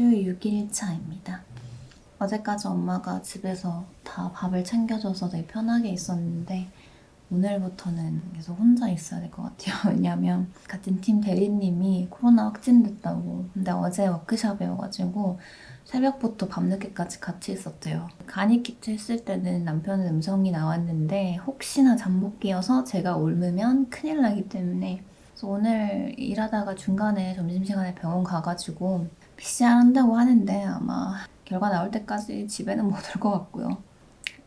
오늘은 10주 6일 차입니다. 어제까지 엄마가 집에서 다 밥을 챙겨줘서 되게 편하게 있었는데 오늘부터는 계속 혼자 있어야 될 것 같아요. 왜냐면 같은 팀 대리님이 코로나 확진됐다고 근데 어제 워크숍이어가지고 새벽부터 밤늦게까지 같이 있었대요. 간이 키트 했을 때는 남편은 음성이 나왔는데 혹시나 잠복기여서 제가 옮으면 큰일 나기 때문에 오늘 일하다가 중간에 점심시간에 병원 가가지고 PCR 한다고 하는데 아마 결과 나올 때까지 집에는 못 올 것 같고요.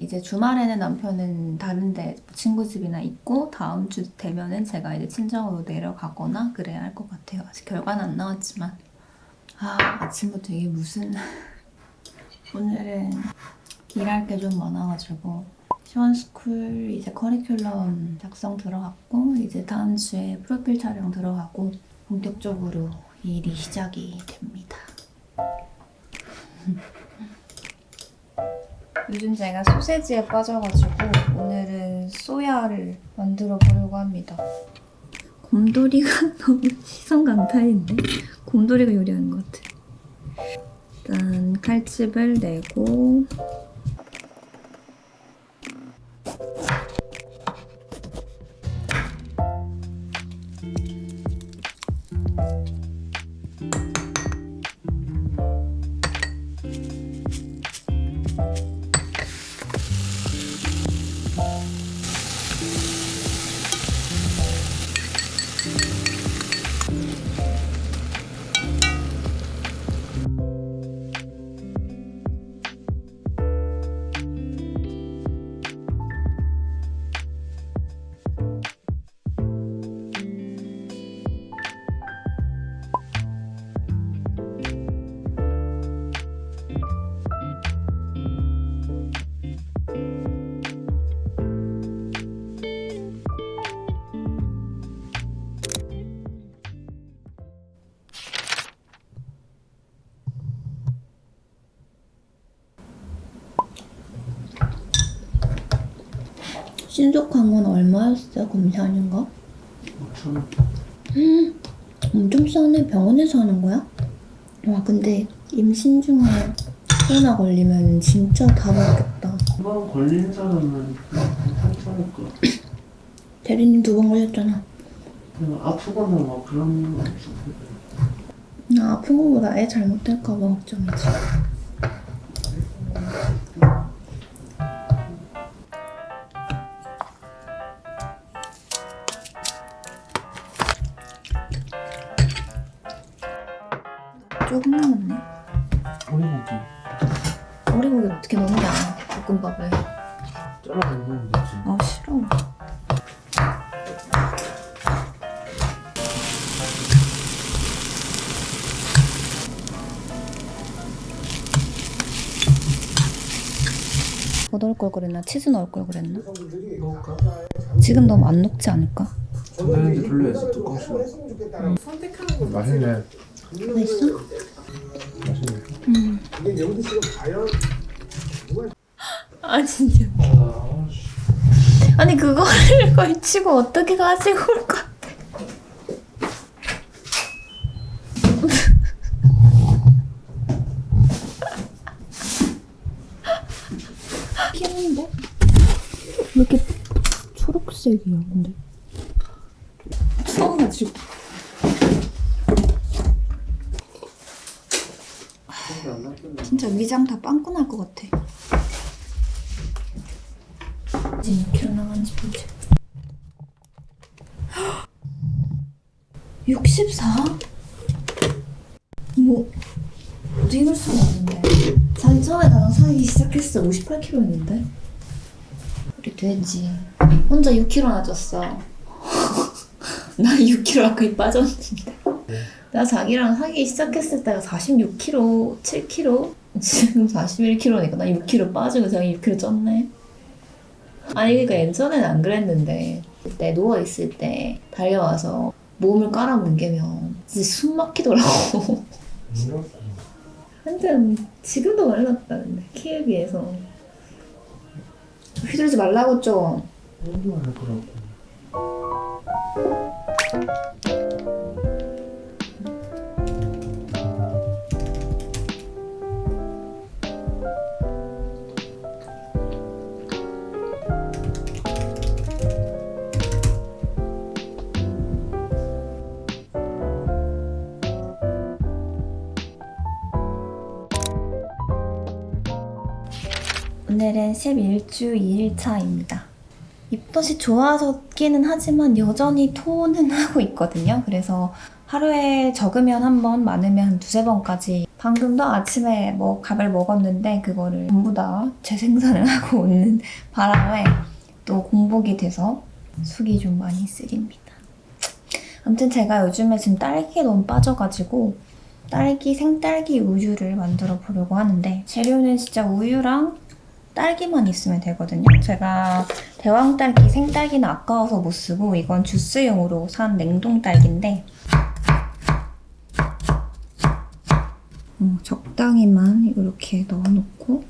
이제 주말에는 남편은 다른데 친구 집이나 있고 다음 주 되면은 제가 이제 친정으로 내려가거나 그래야 할 것 같아요. 아직 결과는 안 나왔지만 아 아침부터 이게 무슨 오늘은 일할 게 좀 많아가지고 시원스쿨 이제 커리큘럼 작성 들어갔고 이제 다음 주에 프로필 촬영 들어가고 본격적으로 일이 시작이 됩니다. 요즘 제가 소세지에 빠져가지고 오늘은 소야를 만들어 보려고 합니다. 곰돌이가 너무 시선 강탈인데? 곰돌이가 요리하는 것 같아. 일단 칼집을 내고 신속한 건 얼마였어요? 검사하는 거? 5천 엄청 싸네. 병원에서 하는 거야? 와 근데 임신 중에 코로나 걸리면 진짜 다 먹겠다. 한번 걸린 사람은 괜찮으니까 대리님 두 번 걸렸잖아. 아프거나 막 그런 거 없어 나 아픈 거보다 애 잘못될까 봐 걱정이지. 뭐 넣을 걸 그랬나? 치즈 넣을 걸 그랬나? 먹을까? 지금 너무 안 녹지 않을까? 전자레인지 돌려야지 뚜껑씩 맛있네 맛있어? 맛있네 응. 아 진짜. 아, 씨. 아니 그거를 걸치고 어떻게 가지고 올것 귀여운데? 왜 이렇게 초록색이야 근데? 안 났겠네 진짜 위장 다 빵꾸 날 것 같아. 이제 6kg 나간지 보자. 64? 때 58kg였는데? 우리 돼지. 혼자 6kg나 쪘어. 나 6kg 거의 빠졌는데. 나 자기랑 사귀기 시작했을 때가 46kg, 7kg 지금 41kg니까 나 6kg 빠지고 자기 6kg 쪘네. 아니 그러니까 예전에는 안 그랬는데 그때 누워있을 때 달려와서 몸을 깔아뭉개면 진짜 숨 막히더라고 완전 지금도 말랐다는데 키에 비해서. 휘두르지 말라고 좀. 운동할 거라고 오늘은 11주 2일차입니다. 입덧이 좋아졌기는 하지만 여전히 토는 하고 있거든요. 그래서 하루에 적으면 한 번, 많으면 한 두세 번까지 방금도 아침에 뭐 밥을 먹었는데 그거를 전부 다 재생산을 하고 오는 바람에 또 공복이 돼서 속이 좀 많이 쓰립니다. 아무튼 제가 요즘에 지금 딸기에 너무 빠져가지고 딸기 생딸기 우유를 만들어 보려고 하는데 재료는 진짜 우유랑 딸기만 있으면 되거든요. 제가 대왕 딸기 생딸기는 아까워서 못 쓰고 이건 주스용으로 산 냉동 딸기인데 어, 적당히만 이렇게 넣어놓고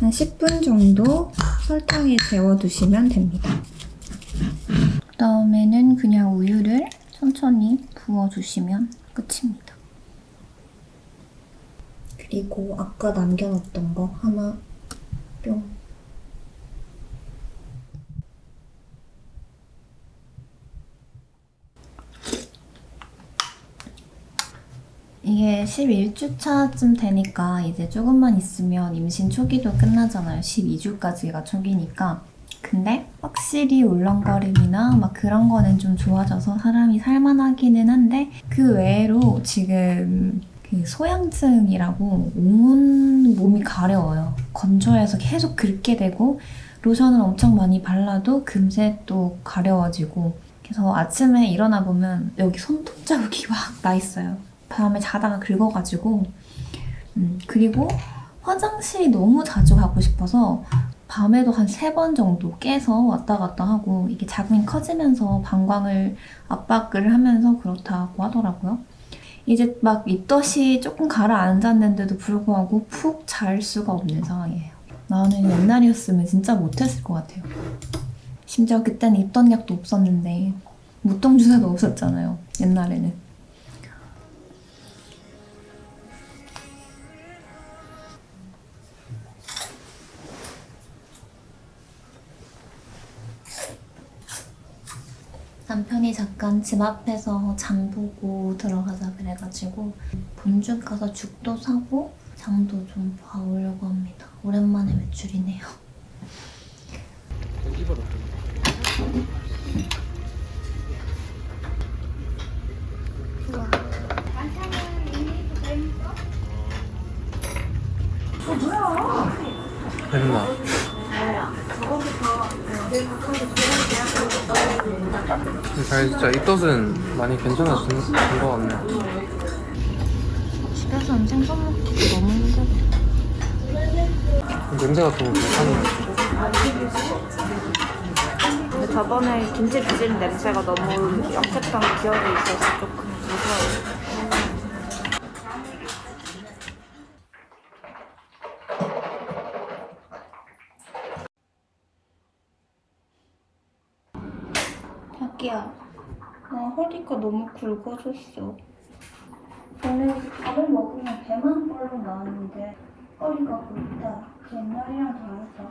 한 10분 정도 설탕에 재워두시면 됩니다. 그 다음에는 그냥 우유를 천천히 부어주시면 끝입니다. 그리고 아까 남겨놓던 거 하나 뿅. 이게 11주차쯤 되니까 이제 조금만 있으면 임신 초기도 끝나잖아요. 12주까지가 초기니까. 근데 확실히 울렁거림이나 막 그런 거는 좀 좋아져서 사람이 살만하기는 한데 그 외로 지금 그 소양증이라고 온 몸이 가려워요. 건조해서 계속 긁게 되고 로션을 엄청 많이 발라도 금세 또 가려워지고 그래서 아침에 일어나 보면 여기 손톱 자국이 막 나 있어요. 밤에 자다가 긁어가지고 음, 그리고 화장실이 너무 자주 가고 싶어서 밤에도 한 세 번 정도 깨서 왔다 갔다 하고 이게 자궁이 커지면서 방광을 압박을 하면서 그렇다고 하더라고요. 이제 막 입덧이 조금 가라앉았는데도 불구하고 푹 잘 수가 없는 상황이에요. 나는 옛날이었으면 진짜 못했을 것 같아요. 심지어 그때는 입덧 약도 없었는데 무통 주사도 없었잖아요. 옛날에는. 잠깐 집 앞에서 장 보고 들어가자 그래가지고 본죽 가서 죽도 사고 장도 좀 봐오려고 합니다. 오랜만에 외출이네요. 입덧은 많이 괜찮아진 것 같네. 집에서는 생선 먹기 너무 힘들어. 냄새 같은 거 괜찮네. 근데 저번에 김치 빚은 냄새가 너무 역했던 기억이 있어서 조금 무서워요. 나 허리가 너무 굵어졌어. 원래 밥을 먹으면 배만 볼록 나왔는데 허리가 굵다. 옛날이랑 다르다.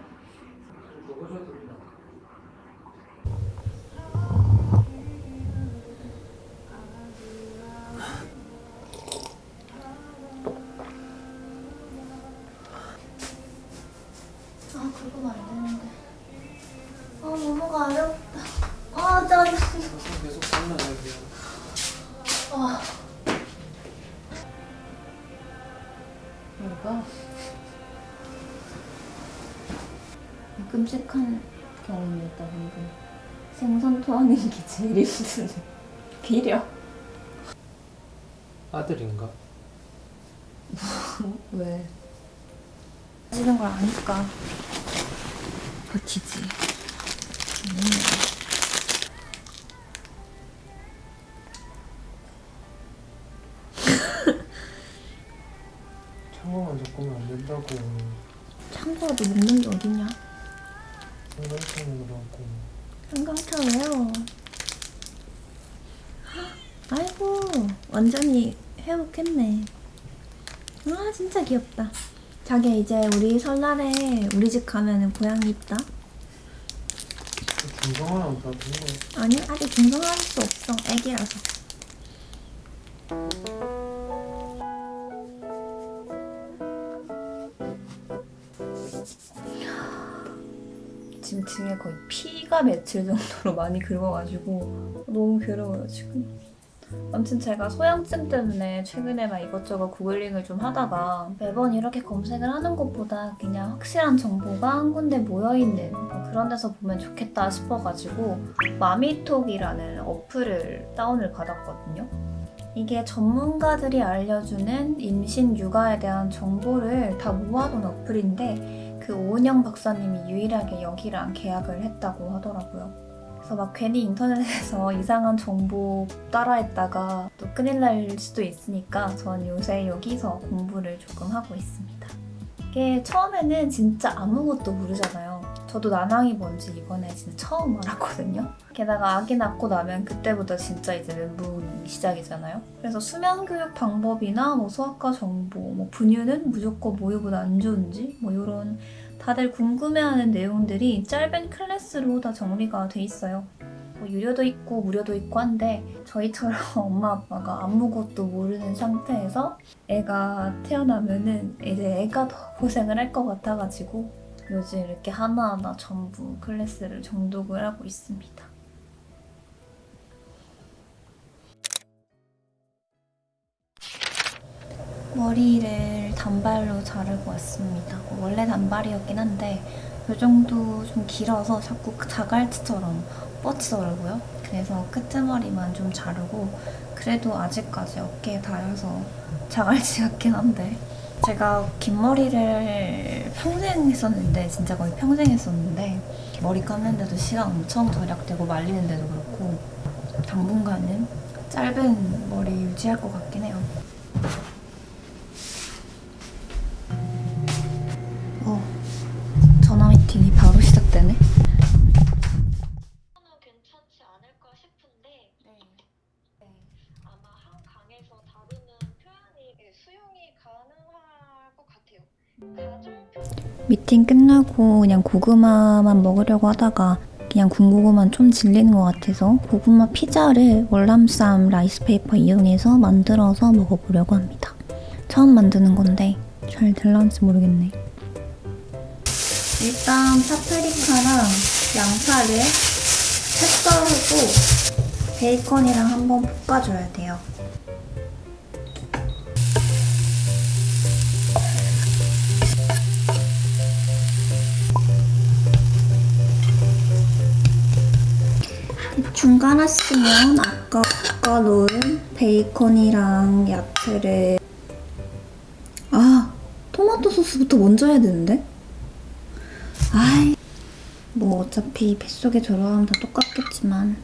끔찍한 경험이었다 방금. 생선 토하는 게 제일 힘드네. 비려. 아들인가? 왜? 찌는 걸 아니까 버티지. 음. 창고만 잡으면 안 된다고. 참고라도 먹는 게 어딨냐? 거라고. 한강차 왜요? 아이고 완전히 회복했네. 아 진짜 귀엽다. 자기 이제 우리 설날에 우리 집 가면은 고양이 있다. 중성화랑 다 아니 아직 중성할 수 없어. 애기라서. 지금 등에 거의 피가 맺힐 정도로 많이 긁어가지고 너무 괴로워요 지금. 아무튼 제가 소양증 때문에 최근에 막 이것저것 구글링을 좀 하다가 매번 이렇게 검색을 하는 것보다 그냥 확실한 정보가 한 군데 모여있는 뭐 그런 데서 보면 좋겠다 싶어가지고 마미톡이라는 어플을 다운을 받았거든요. 이게 전문가들이 알려주는 임신 육아에 대한 정보를 다 모아둔 어플인데 그 오은영 박사님이 유일하게 여기랑 계약을 했다고 하더라고요. 그래서 막 괜히 인터넷에서 이상한 정보 따라했다가 또 큰일 날 수도 있으니까 전 요새 여기서 공부를 조금 하고 있습니다. 이게 처음에는 진짜 아무것도 모르잖아요. 저도 난항이 뭔지 이번에 진짜 처음 알았거든요. 게다가 아기 낳고 나면 그때부터 진짜 이제 멘붕이 시작이잖아요. 그래서 수면 교육 방법이나 뭐 소아과 정보, 뭐 분유는 무조건 모유보다 안 좋은지 뭐 이런 다들 궁금해하는 내용들이 짧은 클래스로 다 정리가 돼 있어요. 뭐 유료도 있고 무료도 있고 한데 저희처럼 엄마 아빠가 아무것도 모르는 상태에서 애가 태어나면은 이제 애가 더 고생을 할 것 같아가지고 요즘 이렇게 하나하나 전부 클래스를 정독을 하고 있습니다. 머리를 단발로 자르고 왔습니다. 원래 단발이었긴 한데 이 정도 좀 길어서 자꾸 자갈치처럼 뻗치더라고요. 그래서 끝머리만 좀 자르고 그래도 아직까지 어깨에 닿아서 자갈치 같긴 한데 제가 긴 머리를 평생 했었는데 진짜 거의 평생 했었는데 머리 감는데도 시간 엄청 절약되고 말리는데도 그렇고 당분간은 짧은 머리 유지할 것 같긴 해요. 미팅 끝나고 그냥 고구마만 먹으려고 하다가 그냥 군고구마는 좀 질리는 것 같아서 고구마 피자를 월남쌈 라이스페이퍼 이용해서 만들어서 먹어보려고 합니다. 처음 만드는 건데 잘 될란지 모르겠네. 일단 파프리카랑 양파를 채 썰고 베이컨이랑 한번 볶아줘야 돼요. 대충 깔았으면 아까 볶아놓은 베이컨이랑 야채를 아 토마토 소스부터 먼저 해야 되는데? 아이 뭐 어차피 뱃속에 들어가면 다 똑같겠지만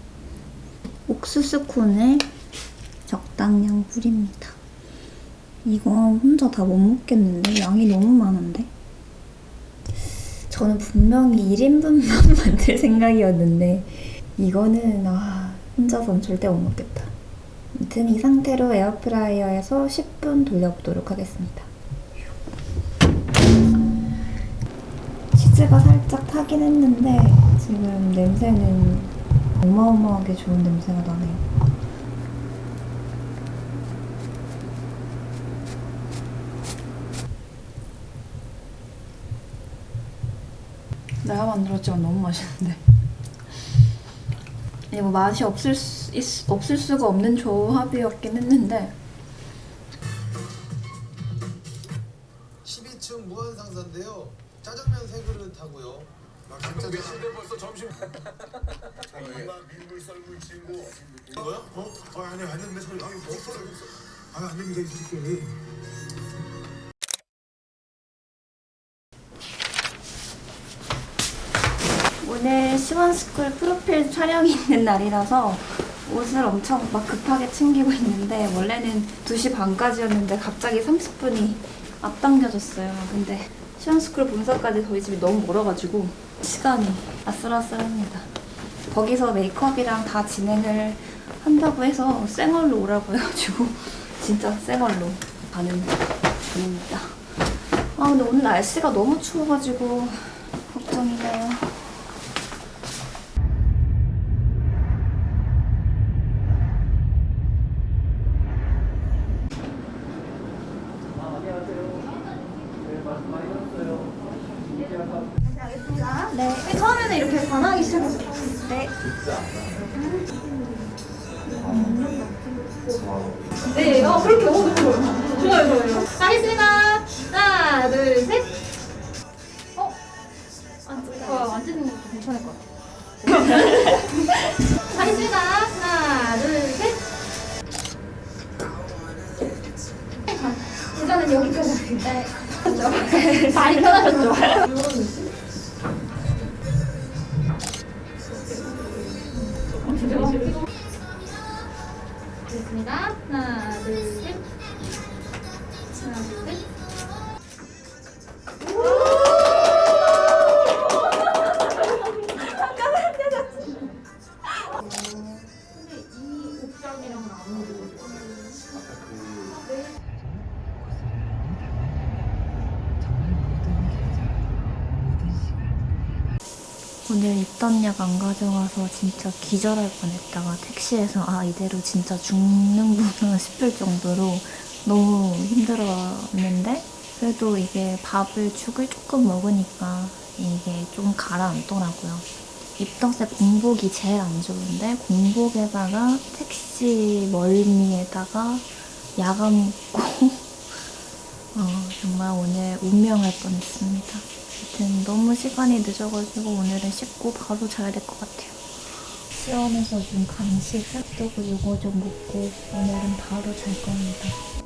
옥수수 콘을 적당량 뿌립니다 이거 혼자 다 못 먹겠는데? 양이 너무 많은데? 저는 분명히 1인분만 만들 생각이었는데 이거는 아 혼자선 절대 못 먹겠다. 아무튼 이 상태로 에어프라이어에서 10분 돌려보도록 하겠습니다. 치즈가 살짝 타긴 했는데 지금 냄새는 어마어마하게 좋은 냄새가 나네요. 내가 만들었지만 너무 맛있는데. 이게 뭐 맛이 없을 수, 있, 없을 수가 없는 조합이었긴 했는데 12층 무한상사인데요. 짜장면 세 그릇 하고요. 진짜 몇시인데 벌써 점심 엄마 민물 썰물 친구 뭐야? 어? 어 아니 안. 소리 아니 뭐 아니 안 됩니다. 이 새끼. 오늘 시원스쿨 프로필 촬영이 있는 날이라서 옷을 엄청 막 급하게 챙기고 있는데 원래는 2시 반까지였는데 갑자기 30분이 앞당겨졌어요. 근데 시원스쿨 본사까지 저희 집이 너무 멀어가지고 시간이 아슬아슬합니다. 거기서 메이크업이랑 다 진행을 한다고 해서 쌩얼로 오라고 해가지고 진짜 쌩얼로 가는 중입니다. 아 근데 오늘 날씨가 너무 추워가지고 걱정이네요. 네, 처음에는 네, 어, 그렇게 먹어도 좋아요. 좋아요, 좋아요. 가겠습니다. 하나, 둘, 셋. 어? 안 찍어. 어, 안 찍는 것도 괜찮을 것 같아요. 가겠습니다. 하나, 둘, 셋. 이제는 여기까지. 네. 그렇죠. 많이 편하셨죠? 안 가져가서 진짜 기절할 뻔했다가 택시에서 아 이대로 진짜 죽는구나 싶을 정도로 너무 힘들었는데 그래도 이게 밥을 죽을 조금 먹으니까 이게 좀 가라앉더라고요. 입덧에 공복이 제일 안 좋은데 공복에다가 택시 멀미에다가 야간 먹고 어, 정말 오늘 운명할 뻔했습니다. 아무튼 너무 시간이 늦어가지고 오늘은 씻고 바로 자야 될 것 같아요. 시원해서 좀 간식 핫도그 요거 좀 먹고 오늘은 바로 잘 겁니다.